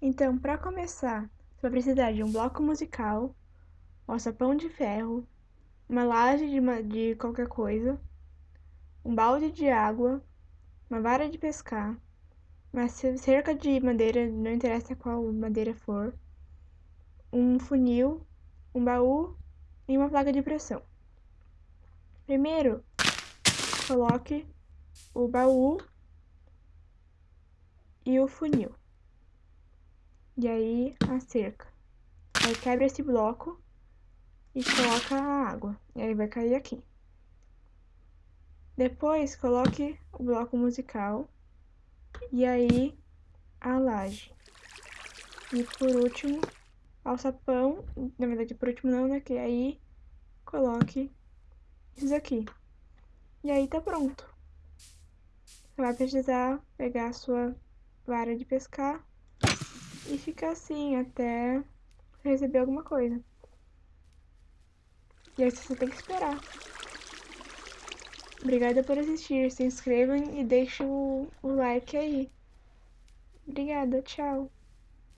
Então, para começar, você vai precisar de um bloco musical, um alçapão de ferro, uma laje de, de qualquer coisa, um balde de água, uma vara de pescar, uma cerca de madeira, não interessa qual madeira for, um funil, um baú e uma placa de pressão. Primeiro, coloque o baú e o funil. E aí, a cerca. Aí quebra esse bloco e coloca a água. E aí vai cair aqui. Depois, coloque o bloco musical e aí a laje. E por último, alçapão, na verdade por último não, né, que aí coloque isso aqui. E aí tá pronto. Você vai precisar pegar a sua vara de pescar e ficar assim até receber alguma coisa. E aí você tem que esperar. Obrigada por assistir. Se inscrevam e deixem o, o like aí. Obrigada, tchau.